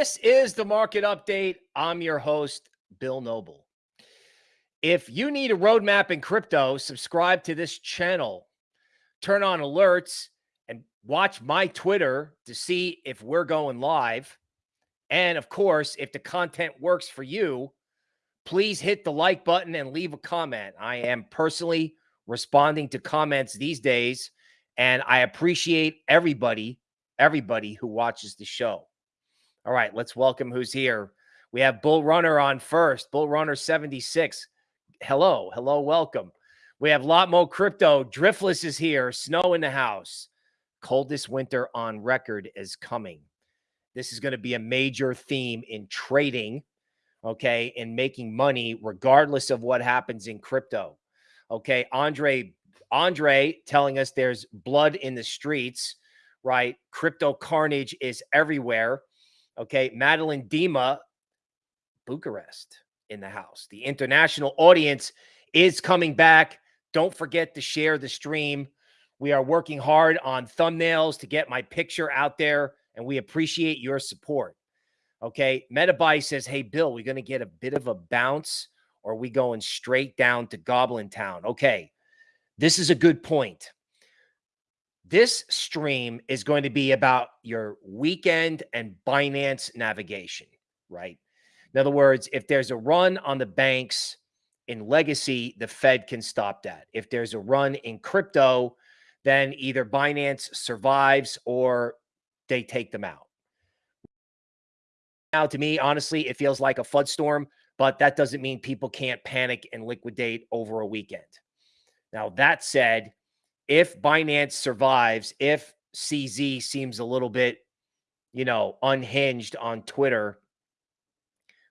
This is the market update. I'm your host, Bill Noble. If you need a roadmap in crypto, subscribe to this channel, turn on alerts, and watch my Twitter to see if we're going live. And of course, if the content works for you, please hit the like button and leave a comment. I am personally responding to comments these days, and I appreciate everybody everybody who watches the show. All right, let's welcome who's here. We have Bull Runner on first, Bull Runner 76. Hello, hello, welcome. We have Lot Lotmo Crypto. Driftless is here. Snow in the house. Coldest winter on record is coming. This is going to be a major theme in trading, okay, in making money, regardless of what happens in crypto. Okay, Andre, Andre telling us there's blood in the streets right? Crypto carnage is everywhere. Okay. Madeline Dima, Bucharest in the house. The international audience is coming back. Don't forget to share the stream. We are working hard on thumbnails to get my picture out there, and we appreciate your support. Okay. Metabyte says, Hey, Bill, we're going to get a bit of a bounce, or we going straight down to Goblin Town? Okay. This is a good point. This stream is going to be about your weekend and Binance navigation, right? In other words, if there's a run on the banks in legacy, the Fed can stop that. If there's a run in crypto, then either Binance survives or they take them out. Now, to me, honestly, it feels like a flood storm, but that doesn't mean people can't panic and liquidate over a weekend. Now, that said, if Binance survives, if CZ seems a little bit, you know, unhinged on Twitter,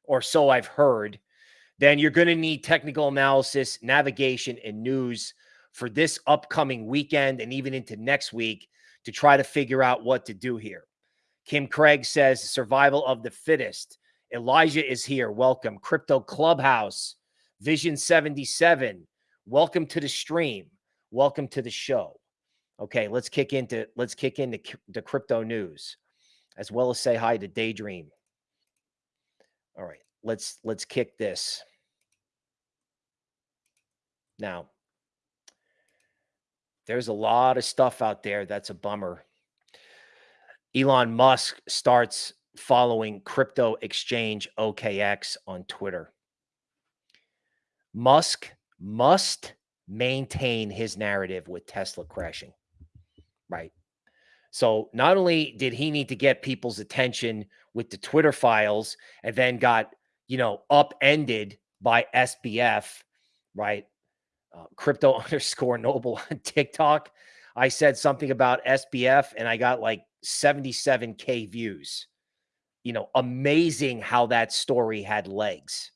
or so I've heard, then you're going to need technical analysis, navigation, and news for this upcoming weekend and even into next week to try to figure out what to do here. Kim Craig says survival of the fittest. Elijah is here. Welcome. Crypto Clubhouse, Vision 77. Welcome to the stream welcome to the show. Okay, let's kick into let's kick into the crypto news, as well as say hi to Daydream. All right, let's let's kick this. Now, there's a lot of stuff out there that's a bummer. Elon Musk starts following crypto exchange OKX on Twitter. Musk must maintain his narrative with Tesla crashing. Right. So not only did he need to get people's attention with the Twitter files and then got, you know, upended by SBF, right? Uh, crypto underscore noble on TikTok. I said something about SBF and I got like 77K views. You know, amazing how that story had legs.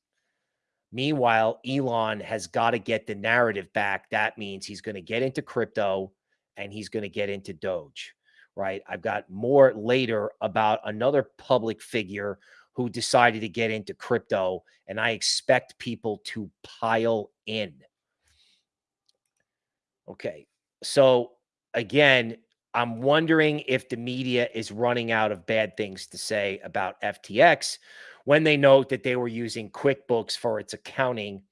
Meanwhile, Elon has got to get the narrative back. That means he's going to get into crypto and he's going to get into Doge, right? I've got more later about another public figure who decided to get into crypto, and I expect people to pile in. Okay. So, again, I'm wondering if the media is running out of bad things to say about FTX when they note that they were using QuickBooks for its accounting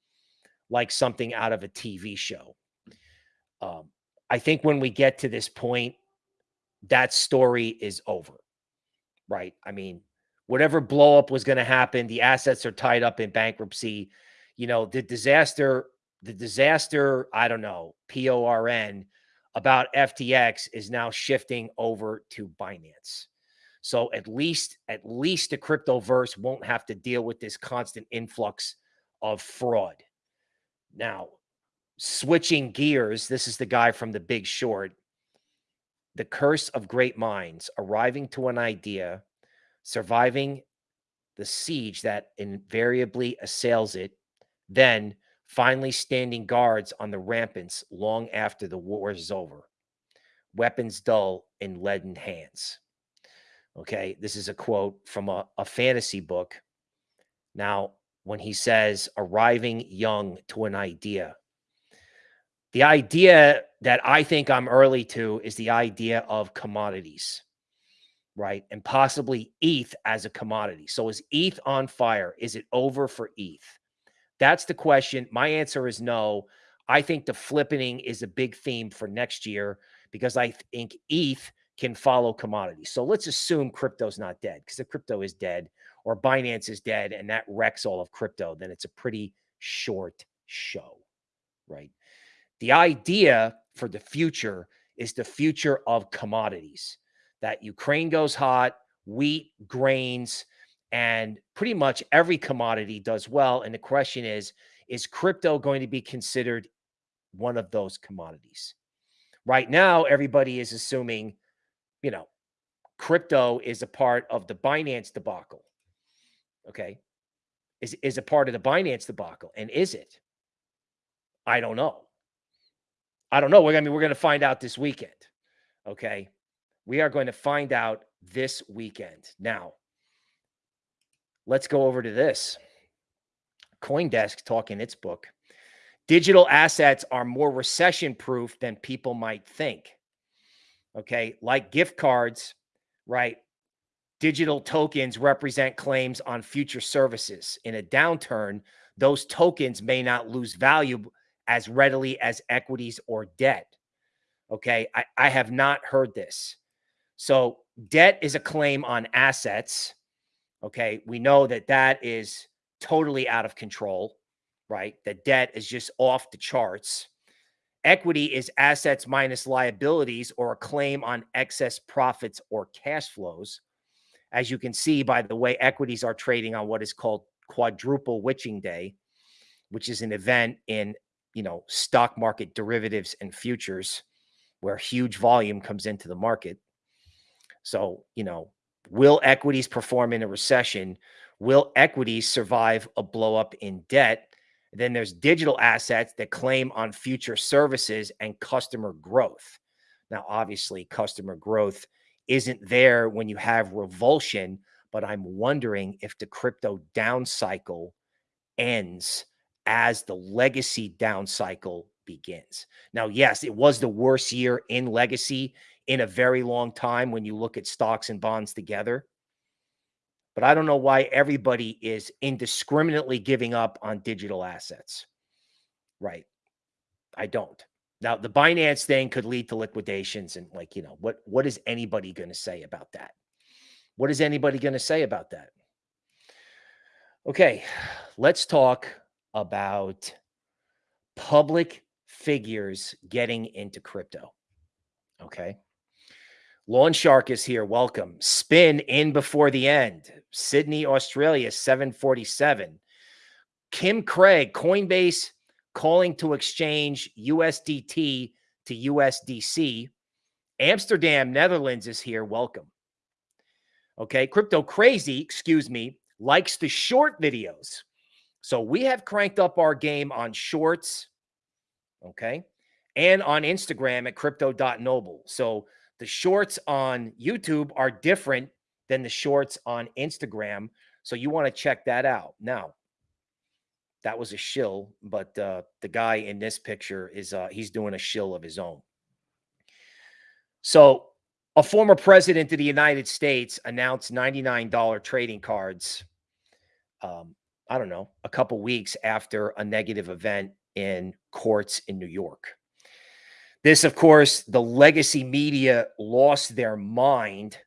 like something out of a TV show. Um, I think when we get to this point, that story is over, right? I mean, whatever blowup was going to happen, the assets are tied up in bankruptcy. You know, the disaster, the disaster, I don't know, P O R N about FTX is now shifting over to Binance. So at least at least the cryptoverse won't have to deal with this constant influx of fraud. Now, switching gears, this is the guy from the Big Short. The curse of great minds, arriving to an idea, surviving the siege that invariably assails it, then finally standing guards on the rampants long after the war is over. Weapons dull in leaden hands. Okay. This is a quote from a, a fantasy book. Now, when he says arriving young to an idea, the idea that I think I'm early to is the idea of commodities. right? And possibly ETH as a commodity. So is ETH on fire? Is it over for ETH? That's the question. My answer is no. I think the flippening is a big theme for next year because I think ETH can follow commodities. So let's assume crypto's not dead because if crypto is dead or Binance is dead and that wrecks all of crypto, then it's a pretty short show, right? The idea for the future is the future of commodities that Ukraine goes hot, wheat, grains, and pretty much every commodity does well. And the question is, is crypto going to be considered one of those commodities? Right now, everybody is assuming, you know, crypto is a part of the Binance debacle. Okay. Is, is a part of the Binance debacle. And is it? I don't know. I don't know. We're, I mean, we're going to find out this weekend. Okay. We are going to find out this weekend. Now, let's go over to this. Coindesk talking its book. Digital assets are more recession proof than people might think. Okay. Like gift cards, right? Digital tokens represent claims on future services. In a downturn, those tokens may not lose value as readily as equities or debt. Okay. I, I have not heard this. So debt is a claim on assets. Okay. We know that that is totally out of control, right? That debt is just off the charts. Equity is assets minus liabilities or a claim on excess profits or cash flows. As you can see by the way equities are trading on what is called quadruple witching day, which is an event in, you know, stock market derivatives and futures where huge volume comes into the market. So, you know, will equities perform in a recession? Will equities survive a blowup in debt? Then there's digital assets that claim on future services and customer growth. Now, obviously, customer growth isn't there when you have revulsion, but I'm wondering if the crypto down cycle ends as the legacy down cycle begins. Now, yes, it was the worst year in legacy in a very long time when you look at stocks and bonds together. But I don't know why everybody is indiscriminately giving up on digital assets. Right. I don't. Now, the Binance thing could lead to liquidations and like, you know, what what is anybody going to say about that? What is anybody going to say about that? Okay, let's talk about public figures getting into crypto. Okay. Lawn Shark is here. Welcome. Spin in before the end. Sydney, Australia, 747. Kim Craig, Coinbase calling to exchange USDT to USDC. Amsterdam, Netherlands is here. Welcome. Okay. Crypto Crazy, excuse me, likes the short videos. So we have cranked up our game on shorts. Okay. And on Instagram at crypto.noble. So the shorts on YouTube are different than the shorts on Instagram. So you want to check that out. Now, that was a shill, but uh, the guy in this picture is uh, he's doing a shill of his own. So a former president of the United States announced $99 trading cards. Um, I don't know, a couple weeks after a negative event in courts in New York. This, of course, the legacy media lost their mind,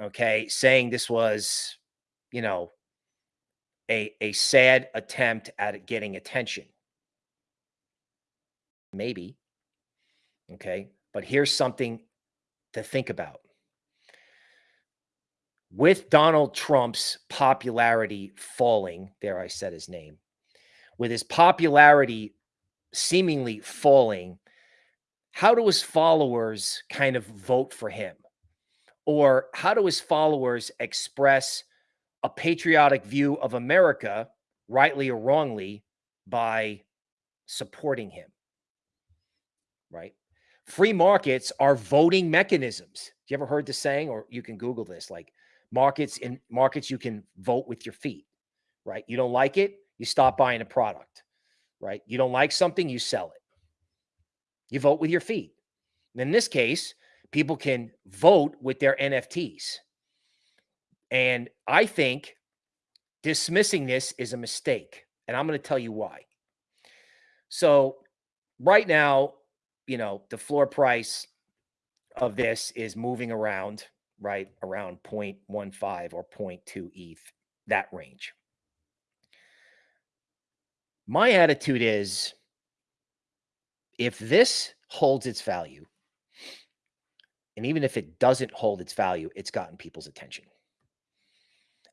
okay, saying this was, you know, a, a sad attempt at getting attention. Maybe. Okay. But here's something to think about. With Donald Trump's popularity falling, there I said his name, with his popularity seemingly falling, how do his followers kind of vote for him? Or how do his followers express a patriotic view of America, rightly or wrongly, by supporting him? Right? Free markets are voting mechanisms. You ever heard the saying, or you can Google this, like markets in markets, you can vote with your feet, right? You don't like it, you stop buying a product, right? You don't like something, you sell it. You vote with your feet. In this case, people can vote with their NFTs. And I think dismissing this is a mistake. And I'm going to tell you why. So, right now, you know, the floor price of this is moving around, right? Around 0.15 or 0.2 ETH, that range. My attitude is if this holds its value, and even if it doesn't hold its value, it's gotten people's attention.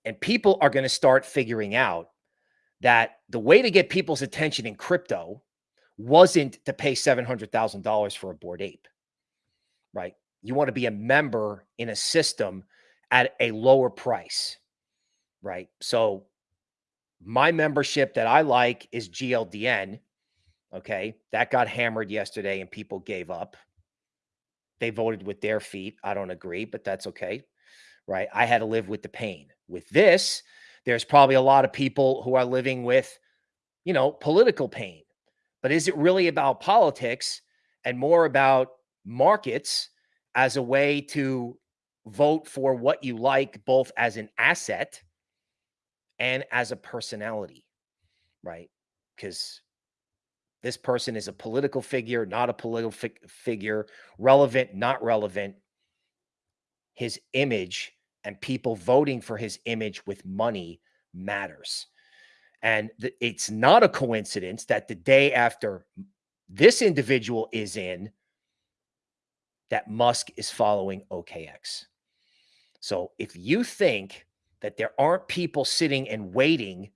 And people are going to start figuring out that the way to get people's attention in crypto wasn't to pay $700,000 for a Bored Ape, right? You want to be a member in a system at a lower price, right? So my membership that I like is GLDN. Okay. That got hammered yesterday and people gave up. They voted with their feet. I don't agree, but that's okay. Right. I had to live with the pain. With this, there's probably a lot of people who are living with, you know, political pain. But is it really about politics and more about markets as a way to vote for what you like, both as an asset and as a personality, right? Because this person is a political figure, not a political fi figure, relevant, not relevant. His image and people voting for his image with money matters. And it's not a coincidence that the day after this individual is in, that Musk is following OKX. So if you think that there aren't people sitting and waiting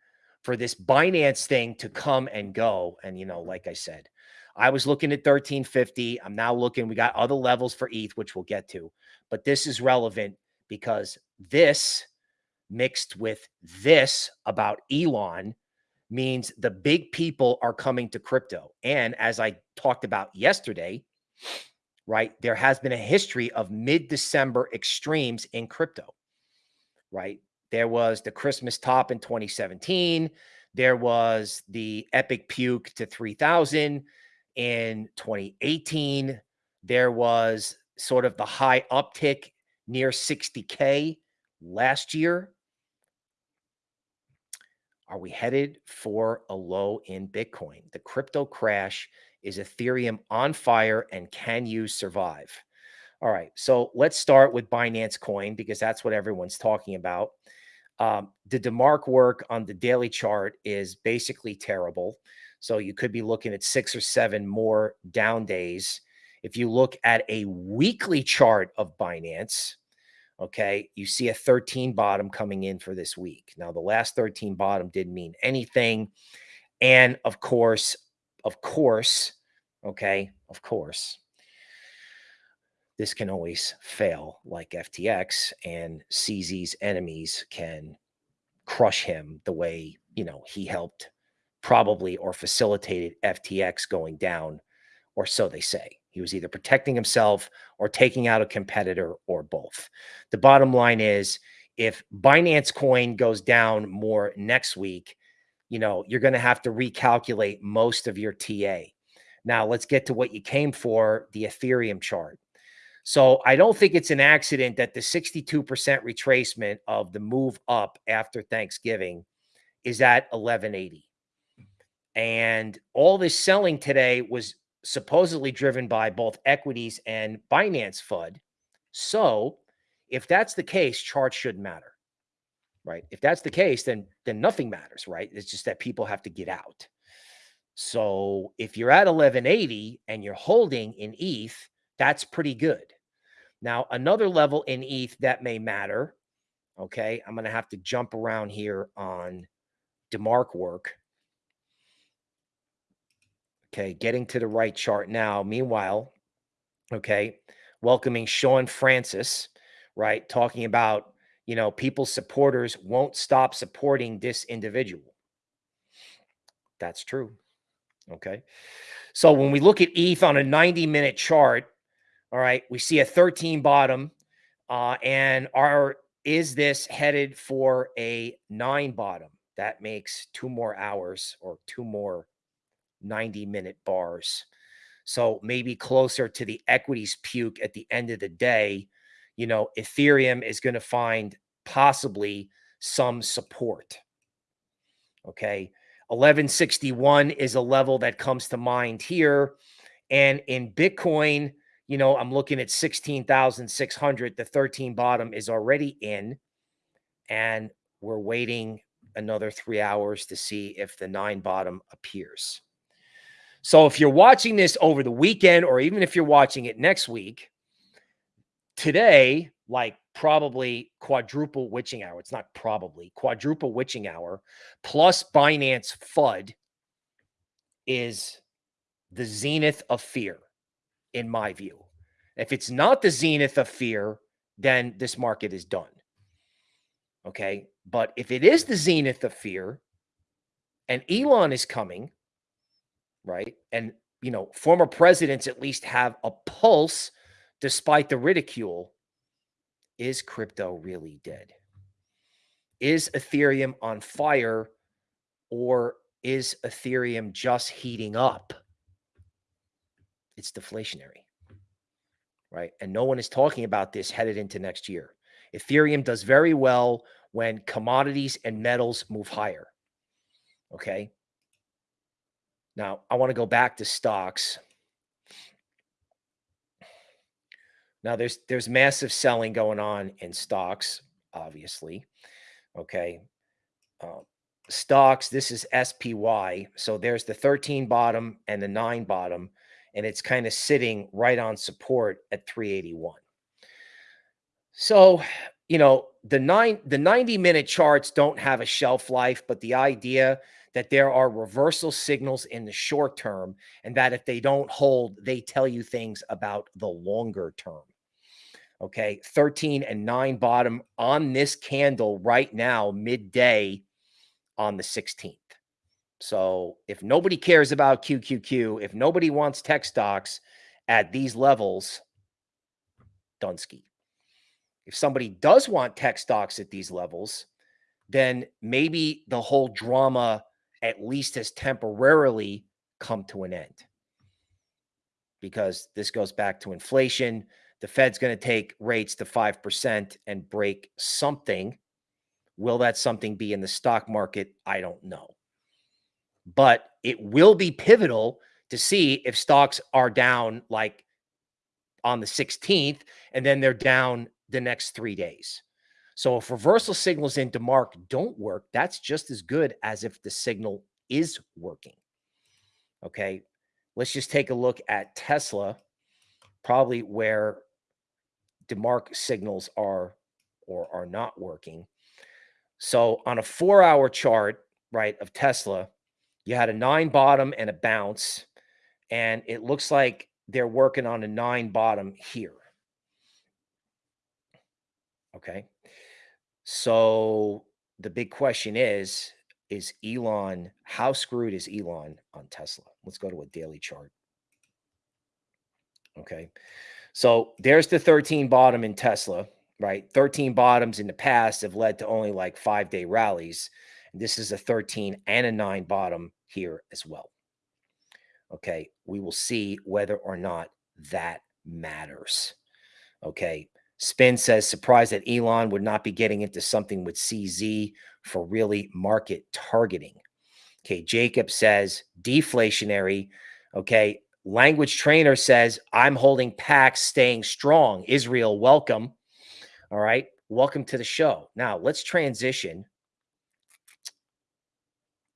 for this Binance thing to come and go, and you know, like I said, I was looking at 1350. I'm now looking, we got other levels for ETH, which we'll get to, but this is relevant because this mixed with this about Elon means the big people are coming to crypto. And as I talked about yesterday, right, there has been a history of mid December extremes in crypto, right? There was the Christmas top in 2017. There was the epic puke to 3000 in 2018. There was sort of the high uptick near 60K last year. Are we headed for a low in Bitcoin? The crypto crash is Ethereum on fire and can you survive? All right, so let's start with Binance Coin because that's what everyone's talking about. Um, the DeMark work on the daily chart is basically terrible. So you could be looking at six or seven more down days. If you look at a weekly chart of Binance, Okay. You see a 13 bottom coming in for this week. Now, the last 13 bottom didn't mean anything. And of course, of course, okay, of course, this can always fail like FTX and CZ's enemies can crush him the way, you know, he helped probably or facilitated FTX going down, or so they say. He was either protecting himself or taking out a competitor or both. The bottom line is if Binance coin goes down more next week, you know, you're going to have to recalculate most of your TA. Now, let's get to what you came for, the Ethereum chart. So I don't think it's an accident that the 62% retracement of the move up after Thanksgiving is at 1180. And all this selling today was supposedly driven by both equities and Binance FUD. So if that's the case, charts shouldn't matter, right? If that's the case, then then nothing matters, right? It's just that people have to get out. So if you're at 1180 and you're holding in ETH, that's pretty good. Now, another level in ETH that may matter, okay, I'm going to have to jump around here on DeMark work Okay, getting to the right chart now. Meanwhile, okay, welcoming Sean Francis, right? Talking about, you know, people's supporters won't stop supporting this individual. That's true. Okay. So when we look at ETH on a 90 minute chart, all right, we see a 13 bottom. Uh, and are is this headed for a nine bottom? That makes two more hours or two more 90 minute bars. So maybe closer to the equities puke at the end of the day, you know, Ethereum is going to find possibly some support. Okay. 1161 is a level that comes to mind here. And in Bitcoin, you know, I'm looking at 16,600. The 13 bottom is already in. And we're waiting another three hours to see if the nine bottom appears. So if you're watching this over the weekend, or even if you're watching it next week, today, like probably quadruple witching hour. It's not probably quadruple witching hour plus Binance FUD is the zenith of fear, in my view. If it's not the zenith of fear, then this market is done. Okay. But if it is the zenith of fear and Elon is coming, right? And, you know, former presidents at least have a pulse despite the ridicule is crypto really dead? Is Ethereum on fire or is Ethereum just heating up? It's deflationary, right? And no one is talking about this headed into next year. Ethereum does very well when commodities and metals move higher. Okay. Now, I want to go back to stocks. Now there's there's massive selling going on in stocks, obviously. Okay. Uh, stocks, this is SPY. So there's the 13 bottom and the nine bottom, and it's kind of sitting right on support at 381. So, you know, the nine the 90 minute charts don't have a shelf life, but the idea that there are reversal signals in the short term and that if they don't hold, they tell you things about the longer term. Okay. 13 and 9 bottom on this candle right now, midday on the 16th. So if nobody cares about QQQ, if nobody wants tech stocks at these levels, Dunsky. If somebody does want tech stocks at these levels, then maybe the whole drama at least has temporarily come to an end. Because this goes back to inflation. The Fed's going to take rates to 5% and break something. Will that something be in the stock market? I don't know. But it will be pivotal to see if stocks are down like on the 16th and then they're down the next three days. So if reversal signals in DeMark don't work, that's just as good as if the signal is working. Okay. Let's just take a look at Tesla, probably where DeMark signals are or are not working. So on a four hour chart, right, of Tesla, you had a nine bottom and a bounce, and it looks like they're working on a nine bottom here. Okay. So the big question is is Elon, how screwed is Elon on Tesla? Let's go to a daily chart. Okay. So there's the 13 bottom in Tesla, right? 13 bottoms in the past have led to only like five day rallies. This is a 13 and a nine bottom here as well. Okay. We will see whether or not that matters. Okay. Spin says, surprised that Elon would not be getting into something with CZ for really market targeting. Okay. Jacob says, deflationary. Okay. Language trainer says, I'm holding packs, staying strong. Israel, welcome. All right. Welcome to the show. Now let's transition.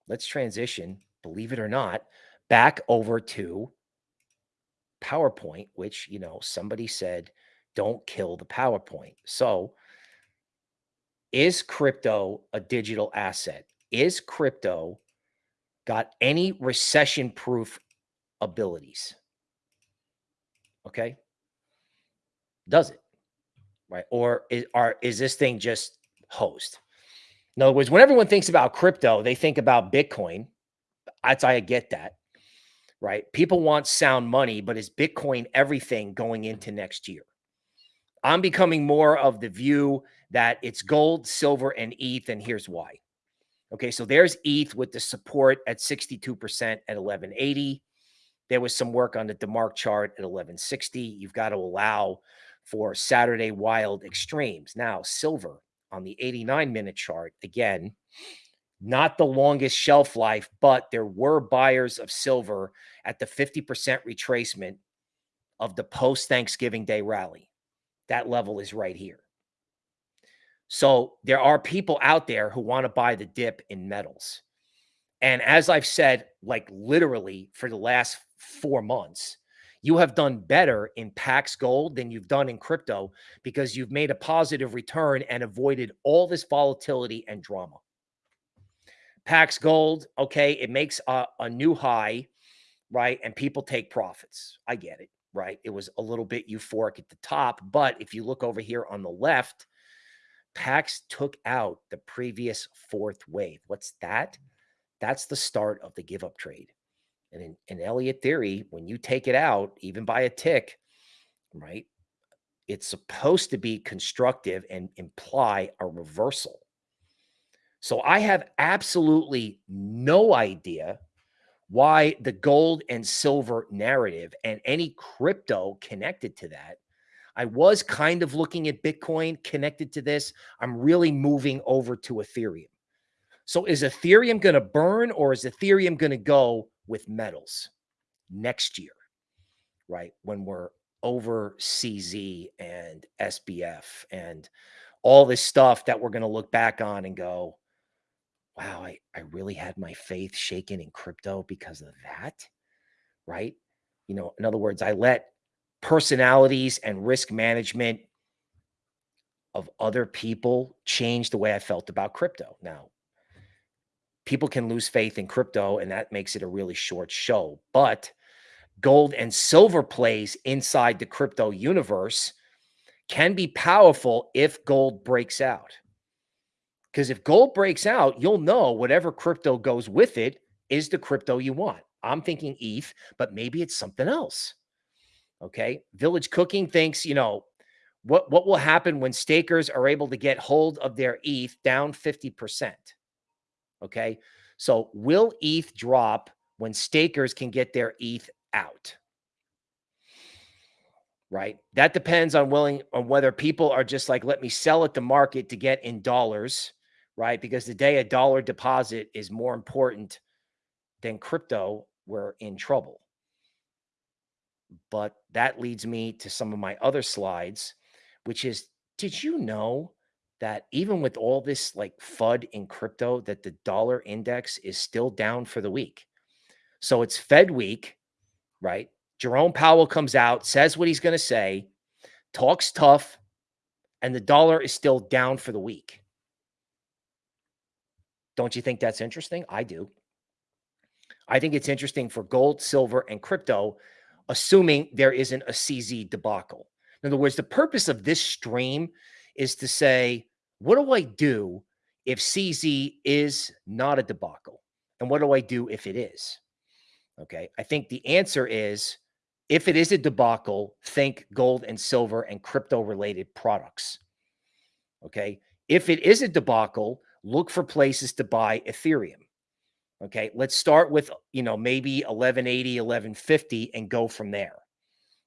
Let's transition, believe it or not, back over to PowerPoint, which, you know, somebody said, don't kill the PowerPoint. So, is crypto a digital asset? Is crypto got any recession proof abilities. Okay. Does it? Right. Or is, are, is this thing just host? In other words, when everyone thinks about crypto, they think about Bitcoin. That's I get that. Right. People want sound money, but is Bitcoin everything going into next year? I'm becoming more of the view that it's gold, silver, and ETH. And here's why. Okay, so there's ETH with the support at 62% at 1180. There was some work on the DeMark chart at 1160. You've got to allow for Saturday wild extremes. Now, silver on the 89 minute chart, again, not the longest shelf life, but there were buyers of silver at the 50% retracement of the post Thanksgiving Day rally. That level is right here. So there are people out there who want to buy the dip in metals. And as I've said, like literally for the last four months, you have done better in Pax Gold than you've done in crypto because you've made a positive return and avoided all this volatility and drama. Pax Gold, okay, it makes a, a new high, right? And people take profits. I get it, right? It was a little bit euphoric at the top. But if you look over here on the left, Pax took out the previous fourth wave. What's that? That's the start of the give up trade. And in, in Elliott theory, when you take it out, even by a tick, right, it's supposed to be constructive and imply a reversal. So I have absolutely no idea why the gold and silver narrative and any crypto connected to that. I was kind of looking at Bitcoin connected to this. I'm really moving over to Ethereum. So is Ethereum going to burn or is Ethereum going to go with metals next year, right? When we're over CZ and SBF and all this stuff that we're going to look back on and go, wow, I, I really had my faith shaken in crypto because of that, right? You know, in other words, I let personalities and risk management of other people change the way I felt about crypto. Now, people can lose faith in crypto and that makes it a really short show. But gold and silver plays inside the crypto universe can be powerful if gold breaks out. Because if gold breaks out, you'll know whatever crypto goes with it is the crypto you want. I'm thinking ETH, but maybe it's something else. Okay. Village Cooking thinks, you know, what, what will happen when stakers are able to get hold of their ETH down 50%? Okay. So will ETH drop when stakers can get their ETH out? Right. That depends on willing on whether people are just like, let me sell at the market to get in dollars. Right. Because the day a dollar deposit is more important than crypto, we're in trouble. But that leads me to some of my other slides, which is did you know that even with all this like FUD in crypto, that the dollar index is still down for the week. So it's Fed week, right? Jerome Powell comes out, says what he's going to say, talks tough, and the dollar is still down for the week. Don't you think that's interesting? I do. I think it's interesting for gold, silver, and crypto, assuming there isn't a CZ debacle. In other words, the purpose of this stream is to say, what do I do if CZ is not a debacle? And what do I do if it is? Okay. I think the answer is if it is a debacle, think gold and silver and crypto related products. Okay. If it is a debacle, look for places to buy Ethereum. Okay. Let's start with, you know, maybe 1180, 1150 and go from there.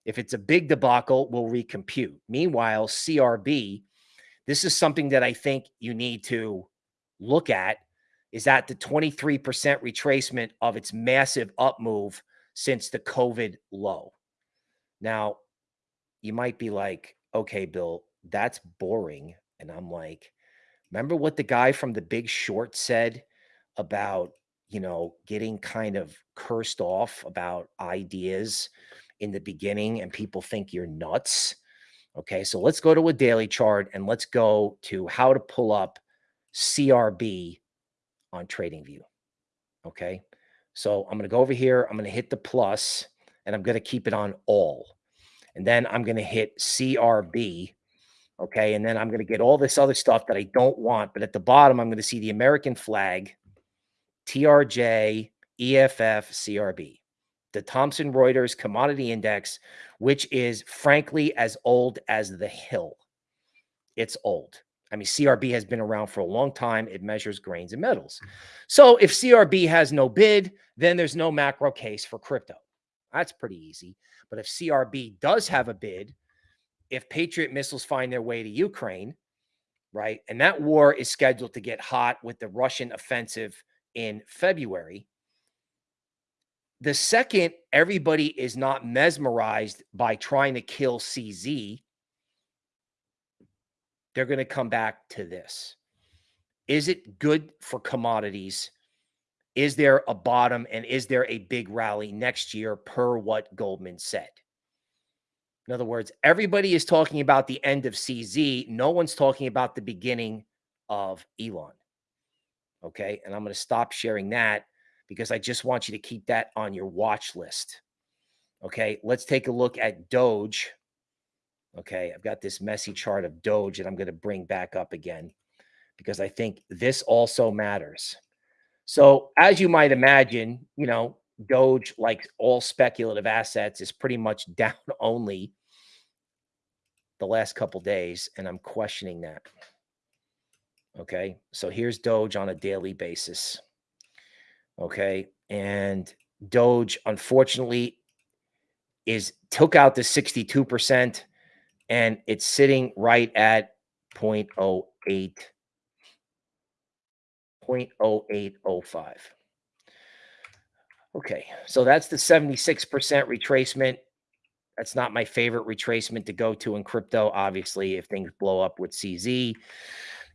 If it's a big debacle, we'll recompute. Meanwhile, CRB this is something that I think you need to look at is that the 23% retracement of its massive up move since the COVID low. Now, you might be like, okay, Bill, that's boring. And I'm like, remember what the guy from the big short said about, you know, getting kind of cursed off about ideas in the beginning and people think you're nuts? Okay, so let's go to a daily chart and let's go to how to pull up CRB on TradingView. Okay, so I'm going to go over here. I'm going to hit the plus and I'm going to keep it on all. And then I'm going to hit CRB. Okay, and then I'm going to get all this other stuff that I don't want. But at the bottom, I'm going to see the American flag, TRJ, EFF, CRB the Thomson Reuters Commodity Index, which is frankly as old as the hill. It's old. I mean, CRB has been around for a long time. It measures grains and metals. So if CRB has no bid, then there's no macro case for crypto. That's pretty easy. But if CRB does have a bid, if Patriot missiles find their way to Ukraine, right? And that war is scheduled to get hot with the Russian offensive in February. The second everybody is not mesmerized by trying to kill CZ, they're going to come back to this. Is it good for commodities? Is there a bottom and is there a big rally next year per what Goldman said? In other words, everybody is talking about the end of CZ. No one's talking about the beginning of Elon. Okay. And I'm going to stop sharing that because I just want you to keep that on your watch list. Okay. Let's take a look at Doge. Okay. I've got this messy chart of Doge that I'm going to bring back up again because I think this also matters. So, as you might imagine, you know, Doge, like all speculative assets, is pretty much down only the last couple days, and I'm questioning that. Okay, so here's Doge on a daily basis. Okay, and Doge, unfortunately, is took out the 62%, and it's sitting right at 0.08 0.0805. Okay, so that's the 76% retracement. That's not my favorite retracement to go to in crypto, obviously, if things blow up with CZ.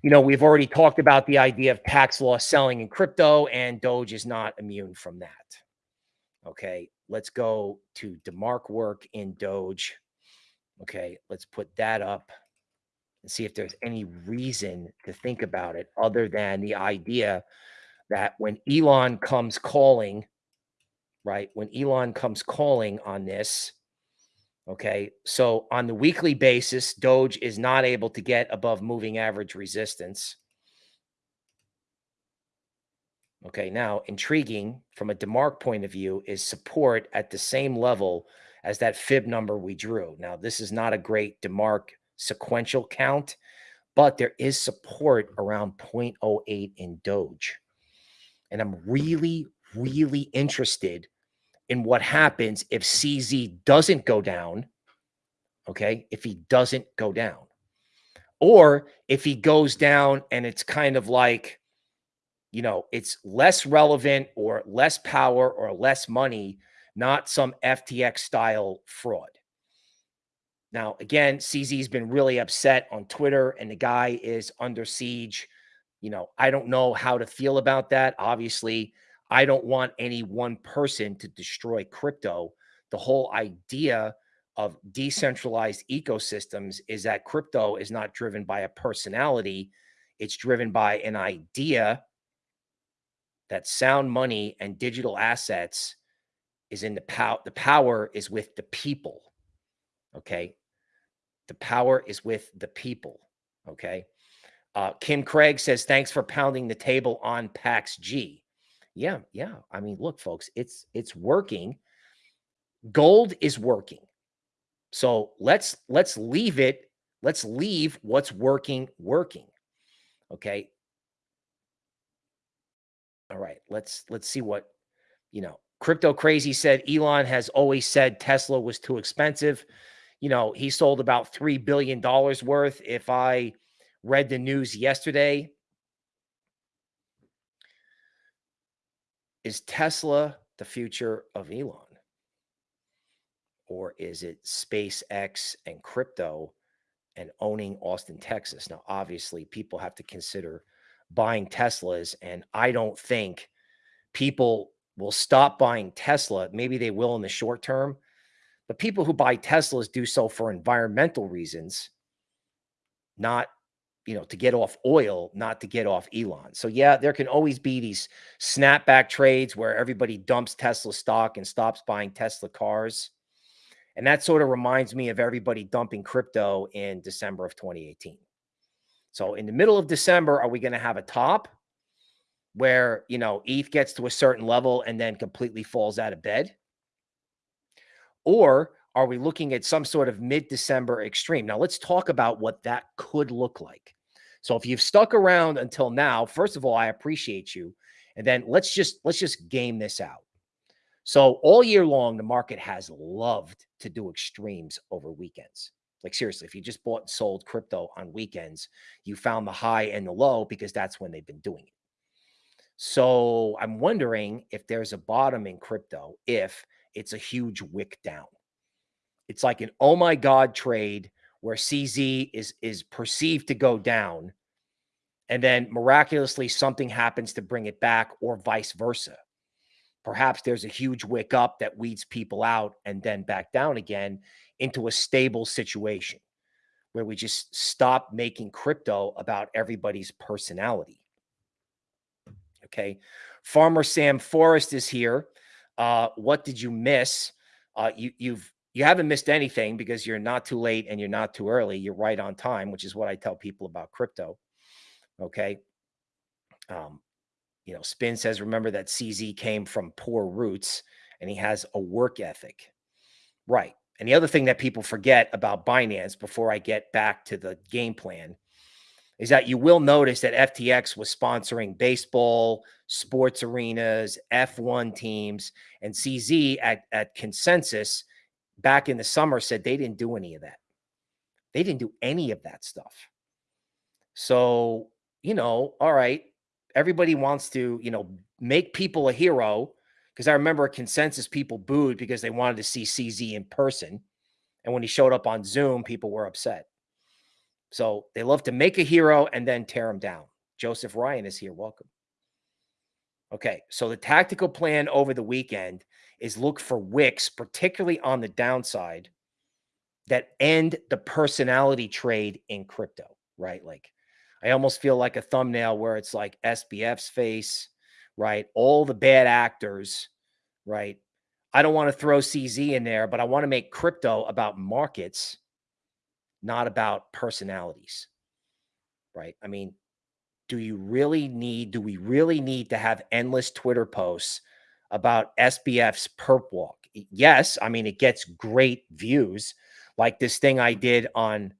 You know, we've already talked about the idea of tax loss selling in crypto, and Doge is not immune from that. Okay, let's go to DeMark work in Doge. Okay, let's put that up and see if there's any reason to think about it other than the idea that when Elon comes calling, right? When Elon comes calling on this, okay, so on the weekly basis, Doge is not able to get above moving average resistance. Okay, now intriguing from a DeMark point of view is support at the same level as that fib number we drew. Now, this is not a great DeMark sequential count, but there is support around 0.08 in Doge. And I'm really, really interested in what happens if CZ doesn't go down. Okay. If he doesn't go down, or if he goes down and it's kind of like, you know, it's less relevant or less power or less money, not some FTX style fraud. Now, again, CZ's been really upset on Twitter and the guy is under siege. You know, I don't know how to feel about that. Obviously, I don't want any one person to destroy crypto. The whole idea of decentralized ecosystems is that crypto is not driven by a personality, it's driven by an idea that sound money and digital assets is in the power the power is with the people okay the power is with the people. Okay. Uh, Kim Craig says, thanks for pounding the table on PAX G. Yeah. Yeah. I mean, look, folks, it's, it's working. Gold is working. So let's, let's leave it. Let's leave what's working, working. Okay. All right. Let's, let's see what, you know, crypto crazy said Elon has always said Tesla was too expensive you know, he sold about $3 billion worth. If I read the news yesterday, is Tesla the future of Elon? Or is it SpaceX and crypto and owning Austin, Texas? Now, obviously, people have to consider buying Teslas. And I don't think people will stop buying Tesla. Maybe they will in the short term but people who buy Teslas do so for environmental reasons, not you know, to get off oil, not to get off Elon. So yeah, there can always be these snapback trades where everybody dumps Tesla stock and stops buying Tesla cars. And that sort of reminds me of everybody dumping crypto in December of 2018. So in the middle of December, are we going to have a top where, you know, ETH gets to a certain level and then completely falls out of bed? Or are we looking at some sort of mid-December extreme? Now, let's talk about what that could look like. So if you've stuck around until now, first of all, I appreciate you. And then let's just let's just game this out. So all year long, the market has loved to do extremes over weekends. Like seriously, if you just bought and sold crypto on weekends, you found the high and the low because that's when they've been doing it. So I'm wondering if there's a bottom in crypto if it's a huge wick down. It's like an oh my god trade where CZ is is perceived to go down and then miraculously something happens to bring it back or vice versa. Perhaps there's a huge wick up that weeds people out and then back down again into a stable situation where we just stop making crypto about everybody's personality. Okay. Farmer Sam Forrest is here. Uh, what did you miss? Uh, you, you've you haven't missed anything because you're not too late and you're not too early. You're right on time, which is what I tell people about crypto. Okay. Um, you know, Spin says, remember that CZ came from poor roots and he has a work ethic. Right. And the other thing that people forget about Binance before I get back to the game plan is that you will notice that FTX was sponsoring baseball, sports arenas, F1 teams, and CZ at, at consensus back in the summer said they didn't do any of that. They didn't do any of that stuff. So, you know, all right, everybody wants to, you know, make people a hero. Because I remember a consensus people booed because they wanted to see CZ in person. And when he showed up on Zoom, people were upset. So they love to make a hero and then tear him down. Joseph Ryan is here. Welcome. Okay. So the tactical plan over the weekend is look for wicks, particularly on the downside, that end the personality trade in crypto, right? Like I almost feel like a thumbnail where it's like SBF's face, right? All the bad actors, right? I don't want to throw CZ in there, but I want to make crypto about markets, not about personalities, right? I mean, do you really need, do we really need to have endless Twitter posts about SBF's perp walk? Yes. I mean, it gets great views like this thing I did on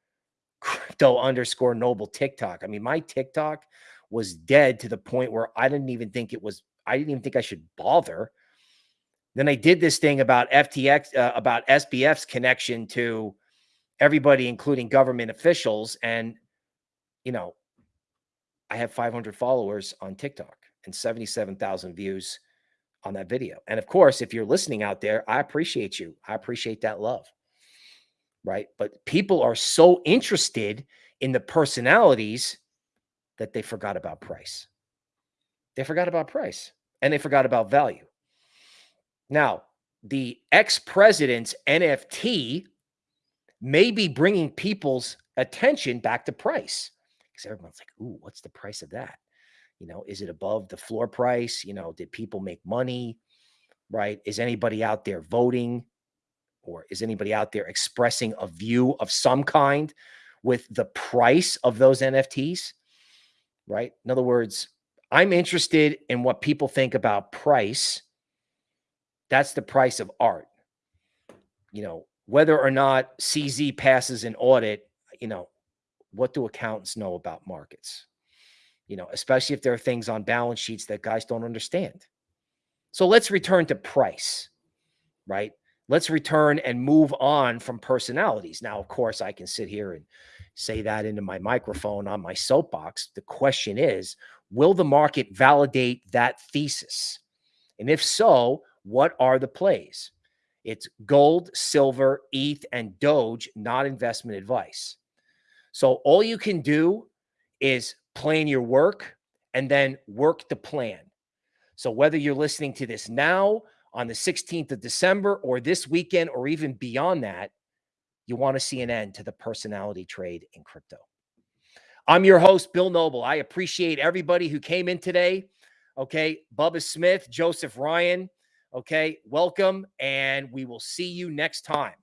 crypto underscore noble TikTok. I mean, my TikTok was dead to the point where I didn't even think it was, I didn't even think I should bother. Then I did this thing about FTX, uh, about SBF's connection to everybody, including government officials. And, you know, I have 500 followers on TikTok and 77,000 views on that video. And of course, if you're listening out there, I appreciate you. I appreciate that love right? But people are so interested in the personalities that they forgot about price. They forgot about price and they forgot about value. Now, the ex president's NFT may be bringing people's attention back to price because everyone's like, Ooh, what's the price of that? You know, is it above the floor price? You know, did people make money? Right? Is anybody out there voting? or is anybody out there expressing a view of some kind with the price of those NFTs? Right. In other words, I'm interested in what people think about price. That's the price of art. You know, whether or not CZ passes an audit, you know, what do accountants know about markets? You know, especially if there are things on balance sheets that guys don't understand. So let's return to price, right? let's return and move on from personalities. Now, of course, I can sit here and say that into my microphone on my soapbox. The question is, will the market validate that thesis? And if so, what are the plays? It's gold, silver, ETH, and Doge, not investment advice. So all you can do is plan your work and then work the plan. So whether you're listening to this now on the 16th of December or this weekend or even beyond that, you want to see an end to the personality trade in crypto. I'm your host, Bill Noble. I appreciate everybody who came in today. Okay. Bubba Smith, Joseph Ryan. Okay. Welcome. And we will see you next time.